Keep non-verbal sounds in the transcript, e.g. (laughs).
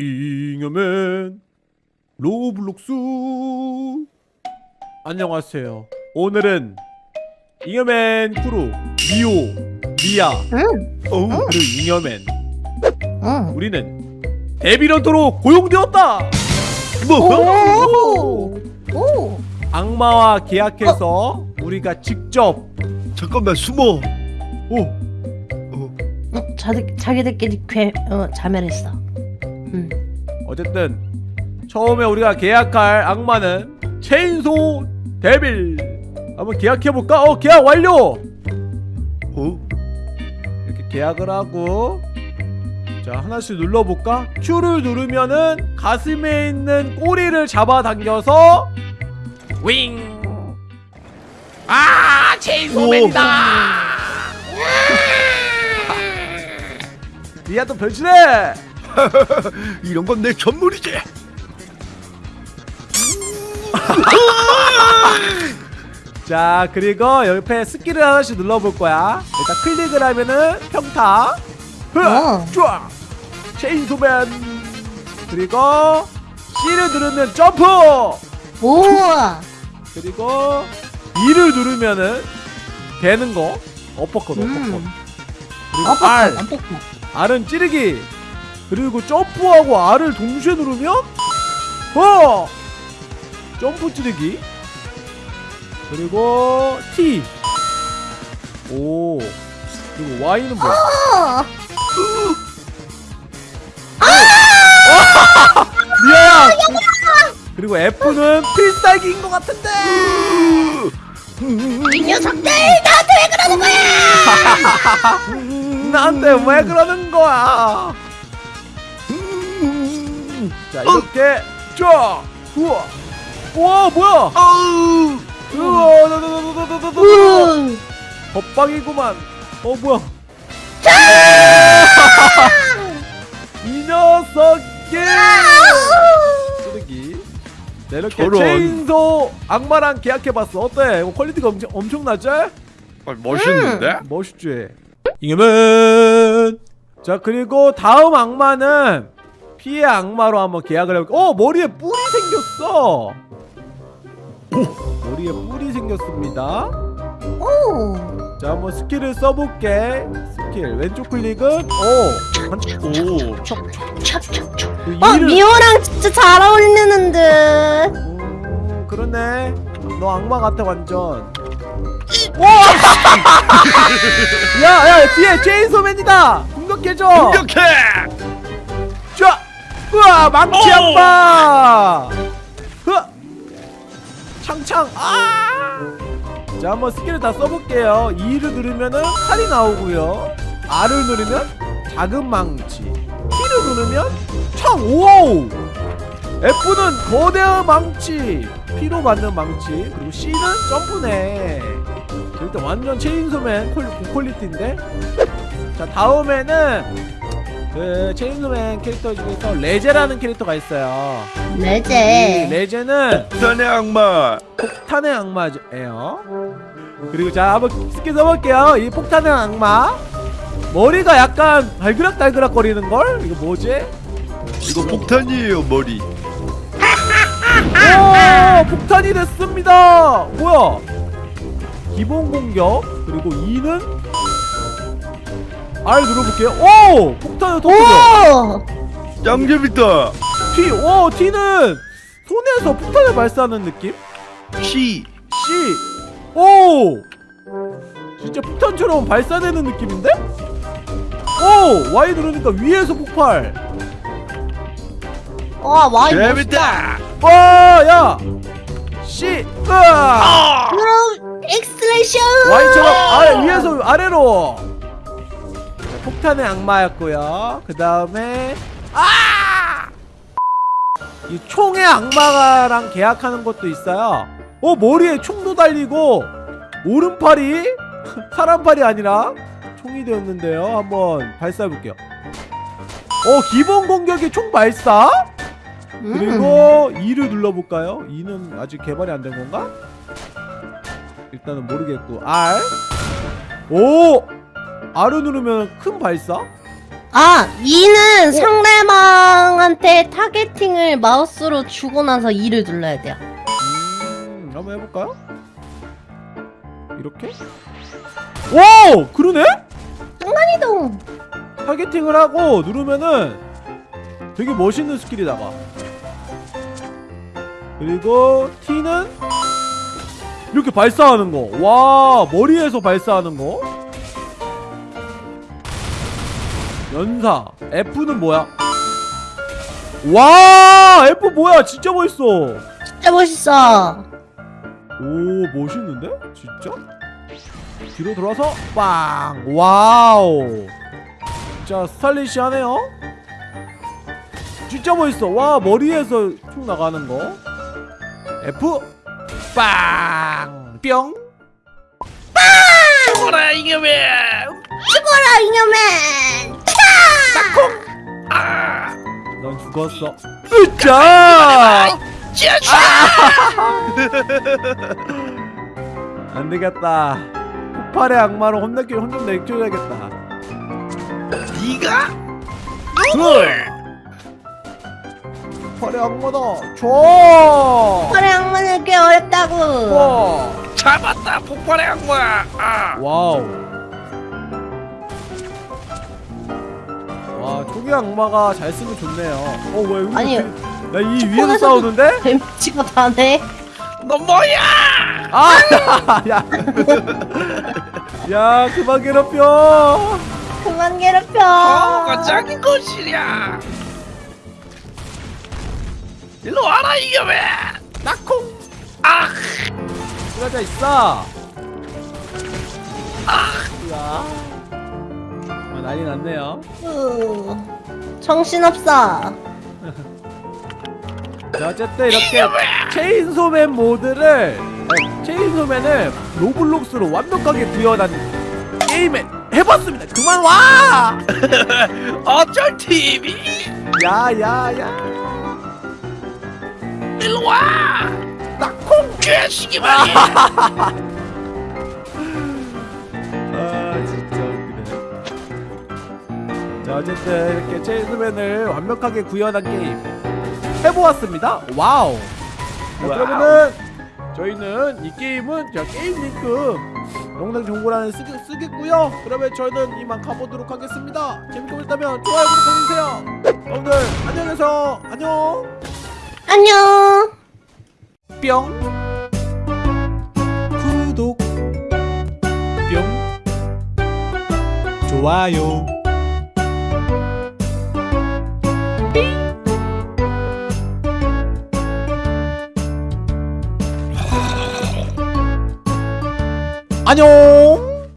잉여맨 로블록스. 안녕하세요. 오늘은 잉여맨 크루 미오 미야 응, 어 그리고 잉여맨. 응. 우리는 devil hunter로 고용되었다! 오, 오. 악마와 계약해서 우리가 직접 잠깐만 숨어. 오! 응, 자기 자기들끼리 괴 어, 자멸했어. 응. 어쨌든 처음에 우리가 계약할 악마는 체인소 데빌 한번 계약해볼까? 어 계약 완료! 어? 이렇게 계약을 하고 자 하나씩 눌러볼까? Q를 누르면은 가슴에 있는 꼬리를 잡아당겨서 윙! 아 체인소맨이다! 니야 (laughs) 또 변신해! (laughs) 이런 건 내 전문이지. (laughs) 자 그리고 옆에 스킬을 하나씩 눌러볼 거야 일단 클릭을 하면은 평타 흐! 어. 쫙! 체인소맨 그리고 C를 누르면 점프 우와. 그리고 E를 누르면은 되는 거 어퍼컷 어퍼컷 음. 그리고 R. R은 찌르기 그리고 점프하고 R을 동시에 누르면 어! 점프 찌르기. 그리고 T. 오. 그리고 Y는 뭐야? 어. 미아야 그리고 F는 필살기인 것 같은데. 이 녀석들 나한테 왜 그러는 거야? (laughs) 나한테 왜 그러는 거야 자 이렇게 쫙 우와 우와 뭐야 아우. 우와 나나나나나나나 우. 법방이구만 어 뭐야 (laughs) 이 녀석이 쓰레기 네, 이렇게 저런. 체인소 악마랑 계약해봤어 어때? 이거 quality가 엄청, 엄청나지? 아, 멋있는데? 멋있지? 잉여맨 자 그리고 다음 악마는 피의 악마로 한번 계약을 해볼게 어 머리에 뿔이 생겼어 머리에 뿔이 생겼습니다 오. 자 한번 스킬을 써볼게 스킬 왼쪽 클릭은 오 한- 오. 찹찹찹. 그어 미호랑 진짜 잘 어울리는 듯. 오, 그러네 너 악마 같아 완전 야야 (laughs) 뒤에 체인소맨이다 공격해줘 공격해. 쫙 으아 망치 흐! 창창 아자 한번 스킬을 다 써볼게요. E를 누르면은 칼이 나오고요. R을 누르면 작은 망치. T를 누르면 창 오우! F는 거대한 망치. 피로 만든 망치. 그리고 C는 점프네. 일단 완전 체인소맨 퀄- 고퀄리티인데? 자 다음에는 그 체인소맨 캐릭터 중에서 레제라는 캐릭터가 있어요 이 레제. 레제는 산의 악마. 폭탄의 악마예요 그리고 자 한번 스킬 써볼게요 이 폭탄의 악마 머리가 약간 발그락달그락 거리는 걸? 이거 뭐지? 이거 폭탄이에요 머리. 오 폭탄이 됐습니다 뭐야 기본 공격 그리고 2는 R 눌러볼게요. 오! 폭탄을 터뜨려 오. 짱 재밌다. T 오 T는 손에서 폭탄을 발사하는 느낌? C. C. 오! 진짜 폭탄처럼 발사되는 느낌인데? 오! Y 누르니까 위에서 폭발. 와 멋있다. 재밌다. 와 야! C. 으아 엑스레이션. Y처럼 아래 위에서 아래로. 자, 폭탄의 악마였고요 그 다음에 아! 이 총의 악마랑 계약하는 것도 있어요 어 머리에 총도 달리고 오른팔이 (laughs) 사람팔이 아니라 총이 되었는데요 한번 발사해볼게요 어 기본 공격이 총 발사 음. 그리고 2를 눌러볼까요? 2는 아직 개발이 안 된 건가? 일단은 모르겠고 R 오! R을 누르면 큰 발사? 아, E는 상대방한테 적한테 targeting을 마우스로 주고 나서 E를 눌러야 돼요. 음, 한번 해볼까요? 이렇게? 오! 그러네? 이동. targeting을 하고 누르면은 되게 멋있는 스킬이 나가 그리고 T는 이렇게 발사하는 거와 머리에서 발사하는 거 연사. F는 뭐야? 와 F 뭐야? 진짜 멋있어. 진짜 멋있어. 오 멋있는데? 진짜? 뒤로 돌아서 빵! 와우! 진짜 스타일리시하네요. 진짜 멋있어. 와 머리에서 쭉 나가는 거. F! 빵뿅! 죽어라 이놈의 죽어라 이녀맨. 넌 죽었어. 으짜 (laughs) 안 되겠다. 폭발의 악마로 혼내기 혼좀 내줘야겠다. 네가? 폭발의 악마다. 줘! 그래 악마는 꽤 어렵다고. 와. 잡았다 폭발의 악마! 아. 와우. 와, 초기 악마가 잘 쓰면 좋네요. 어, 왜 여기 아니, 나이 위에서 폰에서도- 싸우는데? 뱀치고 다네. 너 뭐야 아, (laughs) 야. 야, 그만 괴롭혀. 그만 괴롭혀. 어가 짱인 것이랴 일로 와라 이놈의 낙콩. 아 쓰러져 있어. 야. 아, 난리 났네요. 으, 정신없어. 자, 어쨌든 이렇게 체인소맨 모드를 체인소맨을 로블록스로 완벽하게 구현한 게임에 해봤습니다. 그만 와! (laughs) 어쩔 TV 야야야! 일로 와 낙콩! 괴식이 말이야 어쨌든 이렇게 체인소맨을 완벽하게 구현한 게임 해보았습니다. 와우. 자. 그러면은 저희는 이 게임은 자 게임 링크 영상 정보란에 쓰, 쓰겠고요. 그러면 저희는 이만 가보도록 하겠습니다. 재밌게 보셨다면 좋아요 구독해주세요. 여러분들 안녕히 계세요. 안녕. 안녕. 뿅 구독 뿅 좋아요 안녕